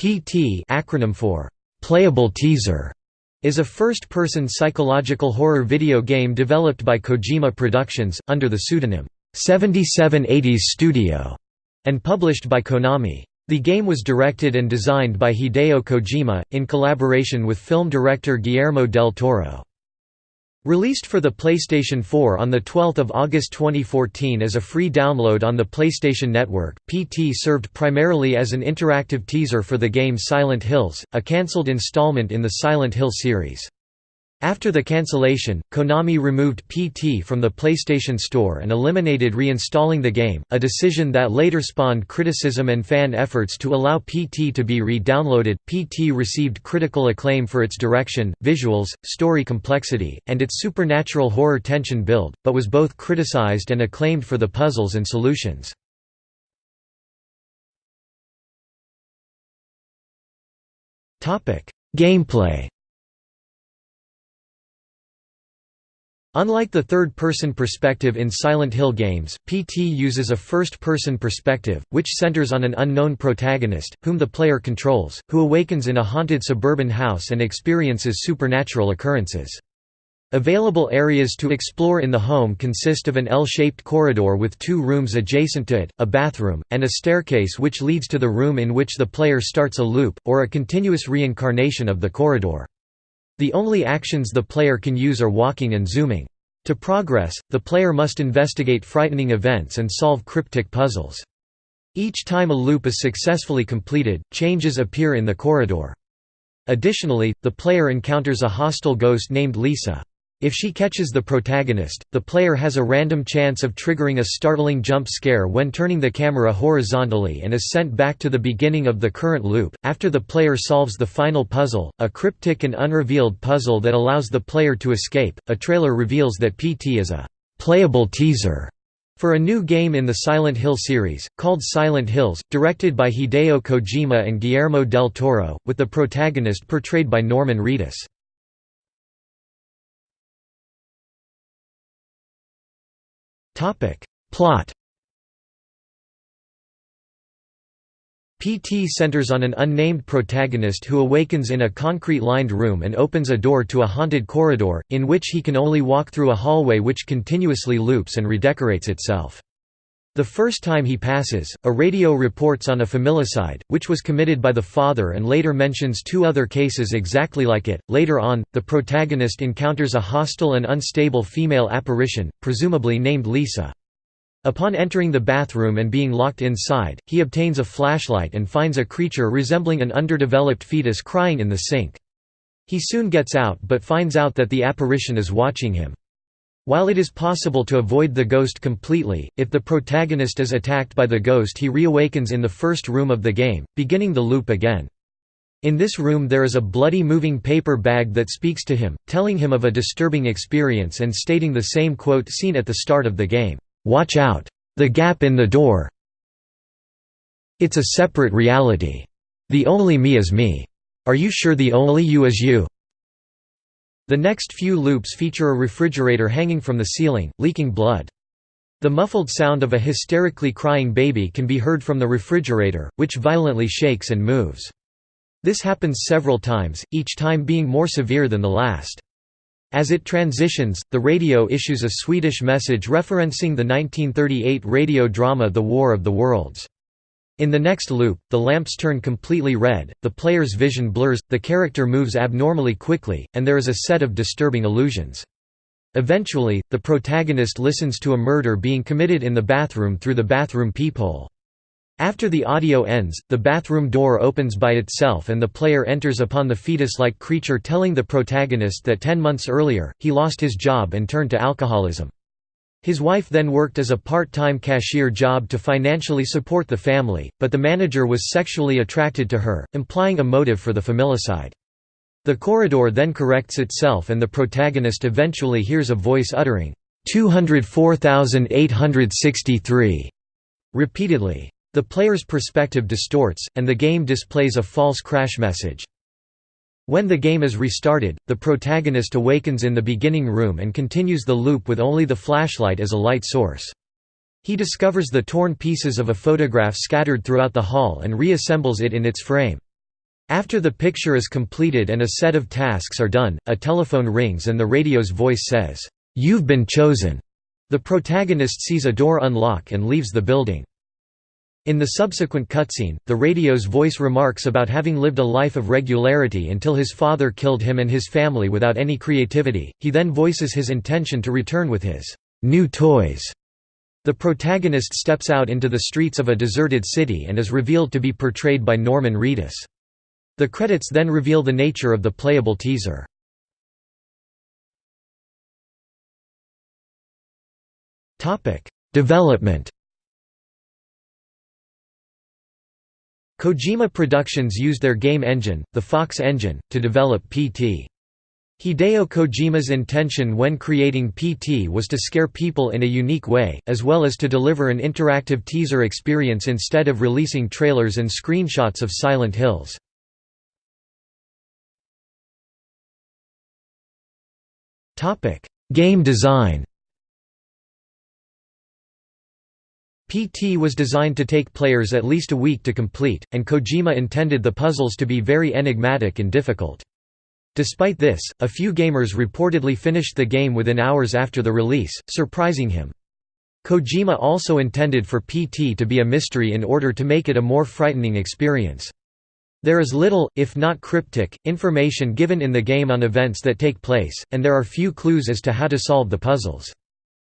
PT acronym for Playable Teaser is a first-person psychological horror video game developed by Kojima Productions, under the pseudonym 7780s Studio, and published by Konami. The game was directed and designed by Hideo Kojima, in collaboration with film director Guillermo del Toro. Released for the PlayStation 4 on 12 August 2014 as a free download on the PlayStation Network, PT served primarily as an interactive teaser for the game Silent Hills, a cancelled installment in the Silent Hill series. After the cancellation, Konami removed PT from the PlayStation Store and eliminated reinstalling the game, a decision that later spawned criticism and fan efforts to allow PT to be re-downloaded. PT received critical acclaim for its direction, visuals, story complexity, and its supernatural horror tension build, but was both criticized and acclaimed for the puzzles and solutions. Gameplay Unlike the third-person perspective in Silent Hill games, PT uses a first-person perspective, which centers on an unknown protagonist, whom the player controls, who awakens in a haunted suburban house and experiences supernatural occurrences. Available areas to explore in the home consist of an L-shaped corridor with two rooms adjacent to it, a bathroom, and a staircase which leads to the room in which the player starts a loop, or a continuous reincarnation of the corridor. The only actions the player can use are walking and zooming. To progress, the player must investigate frightening events and solve cryptic puzzles. Each time a loop is successfully completed, changes appear in the corridor. Additionally, the player encounters a hostile ghost named Lisa. If she catches the protagonist, the player has a random chance of triggering a startling jump scare when turning the camera horizontally and is sent back to the beginning of the current loop. After the player solves the final puzzle, a cryptic and unrevealed puzzle that allows the player to escape, a trailer reveals that PT is a playable teaser for a new game in the Silent Hill series, called Silent Hills, directed by Hideo Kojima and Guillermo del Toro, with the protagonist portrayed by Norman Reedus. Plot PT centers on an unnamed protagonist who awakens in a concrete-lined room and opens a door to a haunted corridor, in which he can only walk through a hallway which continuously loops and redecorates itself. The first time he passes, a radio reports on a familicide, which was committed by the father and later mentions two other cases exactly like it. Later on, the protagonist encounters a hostile and unstable female apparition, presumably named Lisa. Upon entering the bathroom and being locked inside, he obtains a flashlight and finds a creature resembling an underdeveloped fetus crying in the sink. He soon gets out but finds out that the apparition is watching him. While it is possible to avoid the ghost completely, if the protagonist is attacked by the ghost he reawakens in the first room of the game, beginning the loop again. In this room there is a bloody moving paper bag that speaks to him, telling him of a disturbing experience and stating the same quote seen at the start of the game, "'Watch out! The gap in the door It's a separate reality. The only me is me. Are you sure the only you is you?' The next few loops feature a refrigerator hanging from the ceiling, leaking blood. The muffled sound of a hysterically crying baby can be heard from the refrigerator, which violently shakes and moves. This happens several times, each time being more severe than the last. As it transitions, the radio issues a Swedish message referencing the 1938 radio drama The War of the Worlds. In the next loop, the lamps turn completely red, the player's vision blurs, the character moves abnormally quickly, and there is a set of disturbing illusions. Eventually, the protagonist listens to a murder being committed in the bathroom through the bathroom peephole. After the audio ends, the bathroom door opens by itself and the player enters upon the fetus-like creature telling the protagonist that ten months earlier, he lost his job and turned to alcoholism. His wife then worked as a part-time cashier job to financially support the family, but the manager was sexually attracted to her, implying a motive for the familicide. The corridor then corrects itself and the protagonist eventually hears a voice uttering, 204,863 repeatedly. The player's perspective distorts, and the game displays a false crash message. When the game is restarted, the protagonist awakens in the beginning room and continues the loop with only the flashlight as a light source. He discovers the torn pieces of a photograph scattered throughout the hall and reassembles it in its frame. After the picture is completed and a set of tasks are done, a telephone rings and the radio's voice says, "'You've been chosen'". The protagonist sees a door unlock and leaves the building. In the subsequent cutscene, the radio's voice remarks about having lived a life of regularity until his father killed him and his family without any creativity, he then voices his intention to return with his new toys. The protagonist steps out into the streets of a deserted city and is revealed to be portrayed by Norman Reedus. The credits then reveal the nature of the playable teaser. Development Kojima Productions used their game engine, the Fox engine, to develop PT. Hideo Kojima's intention when creating PT was to scare people in a unique way, as well as to deliver an interactive teaser experience instead of releasing trailers and screenshots of Silent Hills. Game design PT was designed to take players at least a week to complete, and Kojima intended the puzzles to be very enigmatic and difficult. Despite this, a few gamers reportedly finished the game within hours after the release, surprising him. Kojima also intended for PT to be a mystery in order to make it a more frightening experience. There is little, if not cryptic, information given in the game on events that take place, and there are few clues as to how to solve the puzzles.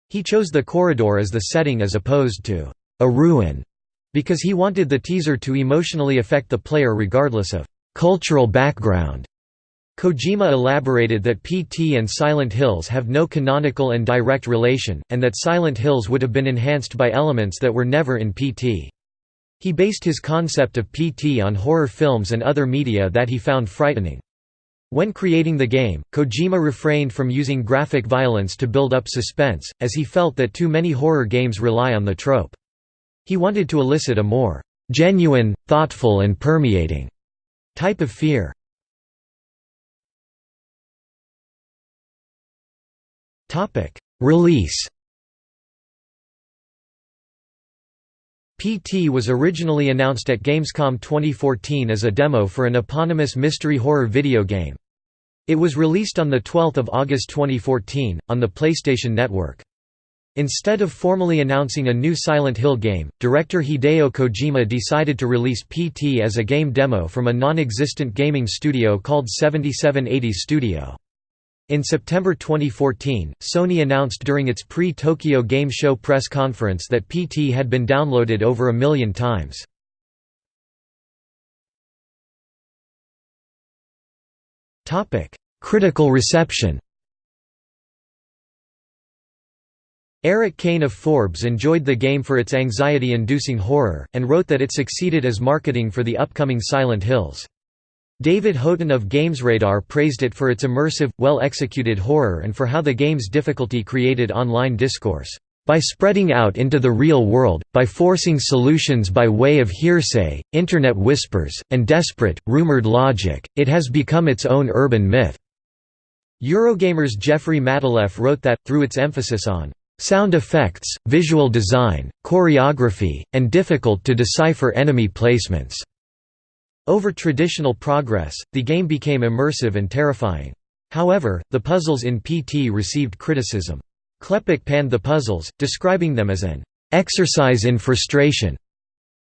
He chose the corridor as the setting as opposed to a ruin, because he wanted the teaser to emotionally affect the player regardless of cultural background. Kojima elaborated that PT and Silent Hills have no canonical and direct relation, and that Silent Hills would have been enhanced by elements that were never in PT. He based his concept of PT on horror films and other media that he found frightening. When creating the game, Kojima refrained from using graphic violence to build up suspense, as he felt that too many horror games rely on the trope. He wanted to elicit a more genuine, thoughtful and permeating type of fear. Release PT was originally announced at Gamescom 2014 as a demo for an eponymous mystery horror video game. It was released on 12 August 2014, on the PlayStation Network. Instead of formally announcing a new Silent Hill game, director Hideo Kojima decided to release PT as a game demo from a non-existent gaming studio called 7780 Studio. In September 2014, Sony announced during its pre-Tokyo Game Show press conference that PT had been downloaded over a million times. Critical reception Erik Kain of Forbes enjoyed the game for its anxiety-inducing horror, and wrote that it succeeded as marketing for the upcoming Silent Hills. David Houghton of GamesRadar praised it for its immersive, well-executed horror and for how the game's difficulty created online discourse. By spreading out into the real world, by forcing solutions by way of hearsay, internet whispers, and desperate, rumored logic, it has become its own urban myth." Eurogamer's Jeffrey Matulef wrote that, through its emphasis on "...sound effects, visual design, choreography, and difficult-to-decipher enemy placements." Over traditional progress, the game became immersive and terrifying. However, the puzzles in PT received criticism. Klepek panned the puzzles, describing them as an exercise in frustration.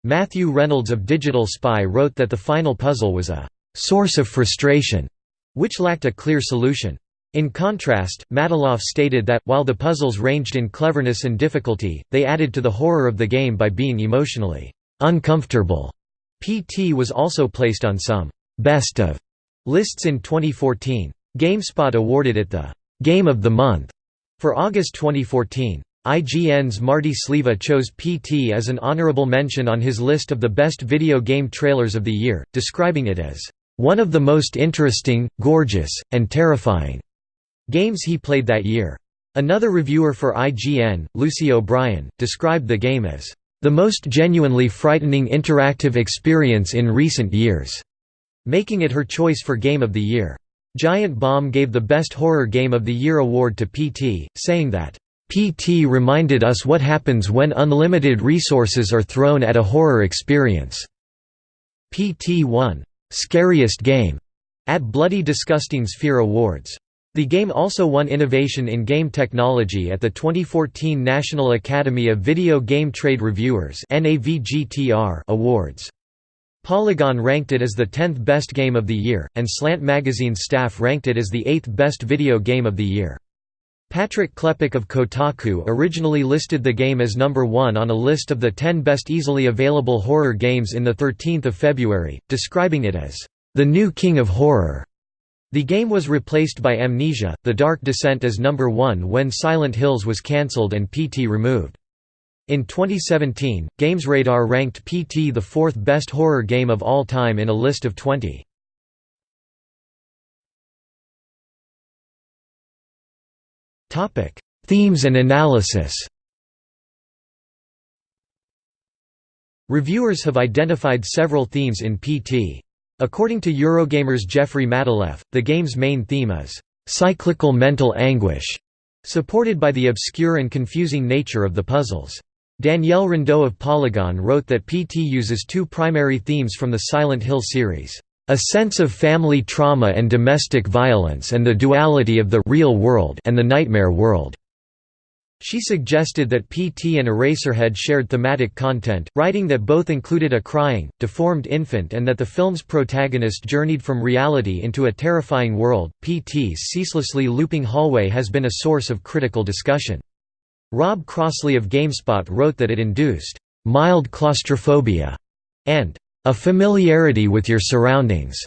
Matthew Reynolds of Digital Spy wrote that the final puzzle was a source of frustration, which lacked a clear solution. In contrast, Matulef stated that, while the puzzles ranged in cleverness and difficulty, they added to the horror of the game by being emotionally uncomfortable. PT was also placed on some «best of» lists in 2014. GameSpot awarded it the «Game of the Month» for August 2014. IGN's Marty Sliva chose PT as an honorable mention on his list of the best video game trailers of the year, describing it as one of the most interesting, gorgeous, and terrifying games he played that year. Another reviewer for IGN, Lucy O'Brien, described the game as the most genuinely frightening interactive experience in recent years, making it her choice for Game of the Year. Giant Bomb gave the Best Horror Game of the Year award to PT, saying that, PT reminded us what happens when unlimited resources are thrown at a horror experience. PT won "'Scariest Game' at Bloody Disgusting Sphere Awards. The game also won Innovation in Game Technology at the 2014 National Academy of Video Game Trade Reviewers Awards. Polygon ranked it as the 10th best game of the year, and Slant Magazine's staff ranked it as the 8th best video game of the year. Patrick Klepek of Kotaku originally listed the game as number 1 on a list of the 10 best easily available horror games in 13 February, describing it as, "...the new king of horror." The game was replaced by Amnesia, The Dark Descent as number 1 when Silent Hills was cancelled and PT removed. In 2017, GamesRadar ranked PT the fourth best horror game of all time in a list of 20. Themes and analysis Reviewers have identified several themes in PT. According to Eurogamer's Jeffrey Matulef, the game's main theme is cyclical mental anguish, supported by the obscure and confusing nature of the puzzles. Danielle Riendeau of Polygon wrote that PT uses two primary themes from the Silent Hill series, a sense of family trauma and domestic violence and the duality of the real world and the nightmare world. She suggested that PT and Eraserhead shared thematic content, writing that both included a crying, deformed infant and that the film's protagonist journeyed from reality into a terrifying world. PT's ceaselessly looping hallway has been a source of critical discussion. Rob Crossley of GameSpot wrote that it induced mild claustrophobia and a familiarity with your surroundings.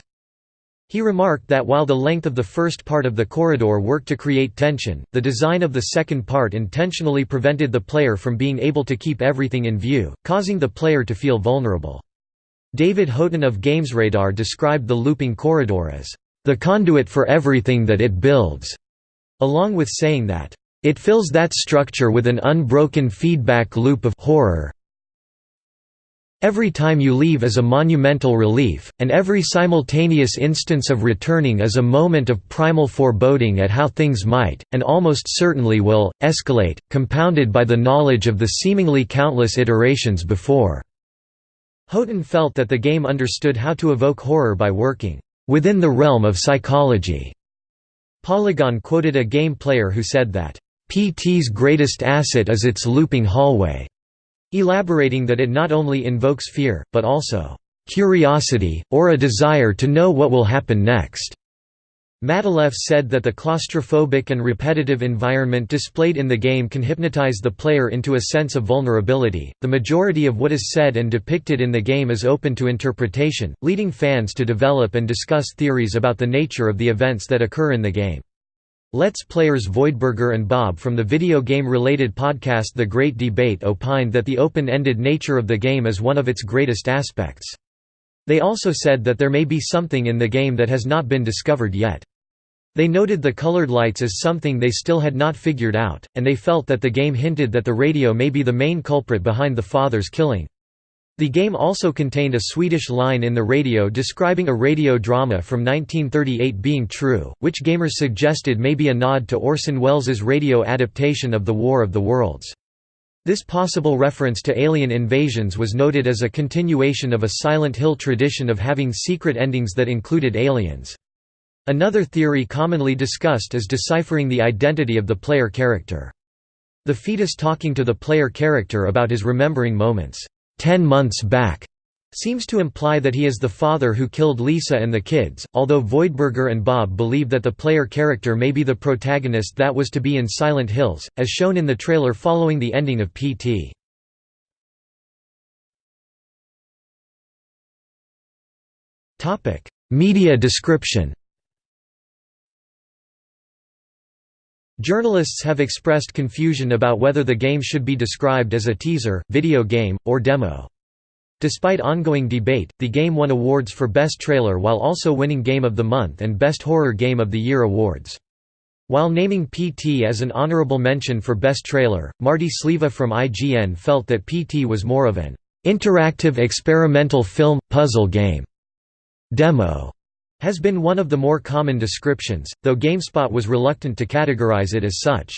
He remarked that while the length of the first part of the corridor worked to create tension, the design of the second part intentionally prevented the player from being able to keep everything in view, causing the player to feel vulnerable. David Houghton of GamesRadar described the looping corridor as, "...the conduit for everything that it builds", along with saying that, "...it fills that structure with an unbroken feedback loop of horror, Every time you leave is a monumental relief, and every simultaneous instance of returning is a moment of primal foreboding at how things might, and almost certainly will, escalate, compounded by the knowledge of the seemingly countless iterations before." Houghton felt that the game understood how to evoke horror by working, "...within the realm of psychology." Polygon quoted a game player who said that, "...PT's greatest asset is its looping hallway." elaborating that it not only invokes fear, but also curiosity, or a desire to know what will happen next. Matulef said that the claustrophobic and repetitive environment displayed in the game can hypnotize the player into a sense of vulnerability. The majority of what is said and depicted in the game is open to interpretation, leading fans to develop and discuss theories about the nature of the events that occur in the game. Let's Players Voidburger and Bob from the video game-related podcast The Great Debate opined that the open-ended nature of the game is one of its greatest aspects. They also said that there may be something in the game that has not been discovered yet. They noted the colored lights as something they still had not figured out, and they felt that the game hinted that the radio may be the main culprit behind the father's killing. The game also contained a Swedish line in the radio describing a radio drama from 1938 being true, which gamers suggested may be a nod to Orson Welles' radio adaptation of The War of the Worlds. This possible reference to alien invasions was noted as a continuation of a Silent Hill tradition of having secret endings that included aliens. Another theory commonly discussed is deciphering the identity of the player character. The fetus talking to the player character about his remembering moments. Ten months back seems to imply that he is the father who killed Lisa and the kids, although Voidburger and Bob believe that the player character may be the protagonist that was to be in Silent Hills, as shown in the trailer following the ending of PT. Media description Journalists have expressed confusion about whether the game should be described as a teaser, video game, or demo. Despite ongoing debate, the game won awards for Best Trailer while also winning Game of the Month and Best Horror Game of the Year awards. While naming PT as an honorable mention for Best Trailer, Marty Sliva from IGN felt that PT was more of an interactive experimental film puzzle game demo has been one of the more common descriptions, though GameSpot was reluctant to categorize it as such.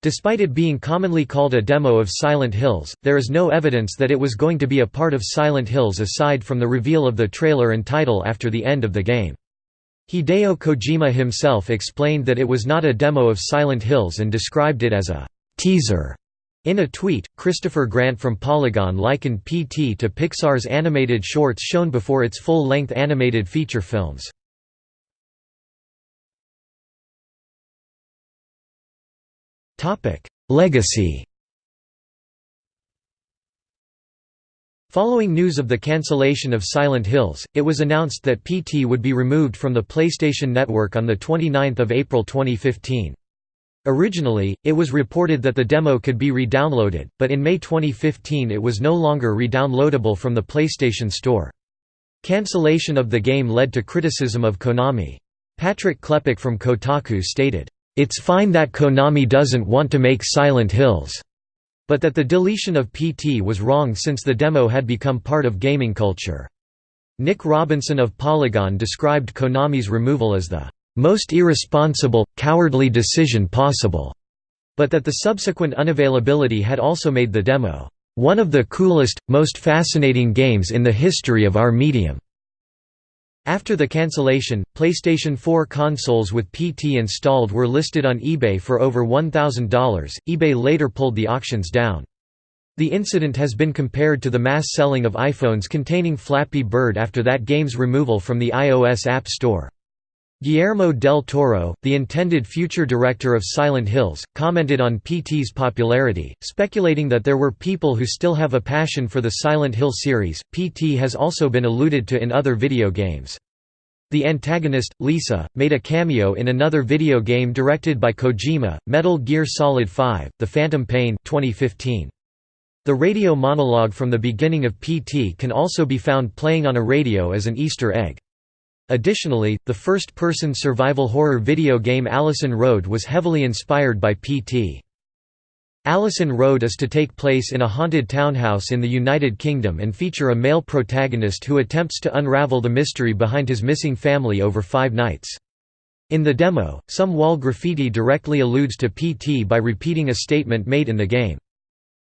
Despite it being commonly called a demo of Silent Hills, there is no evidence that it was going to be a part of Silent Hills aside from the reveal of the trailer and title after the end of the game. Hideo Kojima himself explained that it was not a demo of Silent Hills and described it as a teaser. In a tweet, Christopher Grant from Polygon likened PT to Pixar's animated shorts shown before its full-length animated feature films. Legacy Following news of the cancellation of Silent Hills, it was announced that PT would be removed from the PlayStation Network on 29 April 2015. Originally, it was reported that the demo could be re-downloaded, but in May 2015 it was no longer re-downloadable from the PlayStation Store. Cancellation of the game led to criticism of Konami. Patrick Klepek from Kotaku stated, it's fine that Konami doesn't want to make Silent Hills, but that the deletion of PT was wrong since the demo had become part of gaming culture. Nick Robinson of Polygon described Konami's removal as the most irresponsible, cowardly decision possible, but that the subsequent unavailability had also made the demo one of the coolest, most fascinating games in the history of our medium. After the cancellation, PlayStation 4 consoles with PT installed were listed on eBay for over $1,000. eBay later pulled the auctions down. The incident has been compared to the mass selling of iPhones containing Flappy Bird after that game's removal from the iOS App Store. Guillermo del Toro, the intended future director of Silent Hills, commented on PT's popularity, speculating that there were people who still have a passion for the Silent Hill series. PT has also been alluded to in other video games. The antagonist, Lisa, made a cameo in another video game directed by Kojima, Metal Gear Solid 5: The Phantom Pain 2015. The radio monologue from the beginning of PT can also be found playing on a radio as an Easter egg. Additionally, the first-person survival horror video game Allison Road was heavily inspired by PT. Allison Road is to take place in a haunted townhouse in the United Kingdom and feature a male protagonist who attempts to unravel the mystery behind his missing family over five nights. In the demo, some wall graffiti directly alludes to PT by repeating a statement made in the game.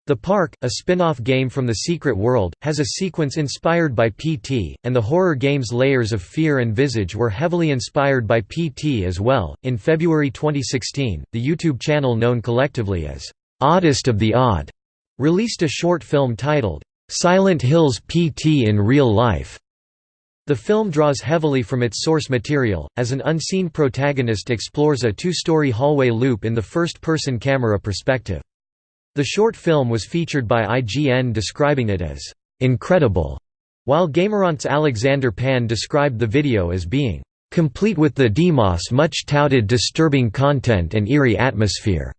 The Park, a spin-off game from The Secret World, has a sequence inspired by PT, and the horror game's Layers of Fear and Visage were heavily inspired by PT as well. In February 2016, the YouTube channel known collectively as Oddest of the Odd released a short film titled Silent Hills PT in Real Life. The film draws heavily from its source material, as an unseen protagonist explores a two-story hallway loop in the first-person camera perspective. The short film was featured by IGN describing it as incredible, while Gameron's Alexander Pan described the video as being complete with the Demos much touted disturbing content and eerie atmosphere.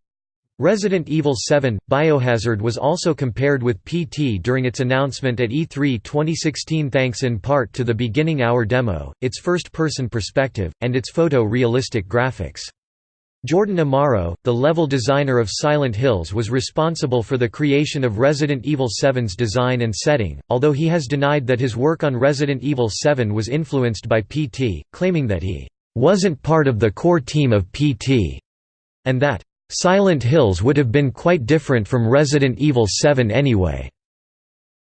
Resident Evil 7 – Biohazard was also compared with PT during its announcement at E3 2016 thanks in part to the beginning hour demo, its first-person perspective, and its photo-realistic graphics. Jordan Amaro, the level designer of Silent Hills was responsible for the creation of Resident Evil 7's design and setting, although he has denied that his work on Resident Evil 7 was influenced by PT, claiming that he "...wasn't part of the core team of PT", and that "...Silent Hills would have been quite different from Resident Evil 7 anyway."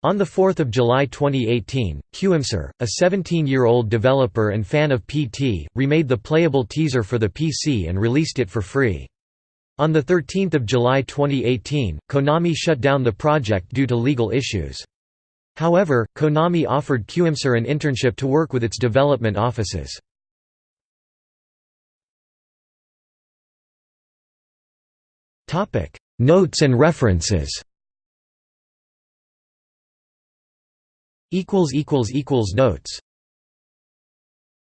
On 4 July 2018, Qimsar, a 17-year-old developer and fan of PT, remade the playable teaser for the PC and released it for free. On 13 July 2018, Konami shut down the project due to legal issues. However, Konami offered Qimsar an internship to work with its development offices. Notes and references Notes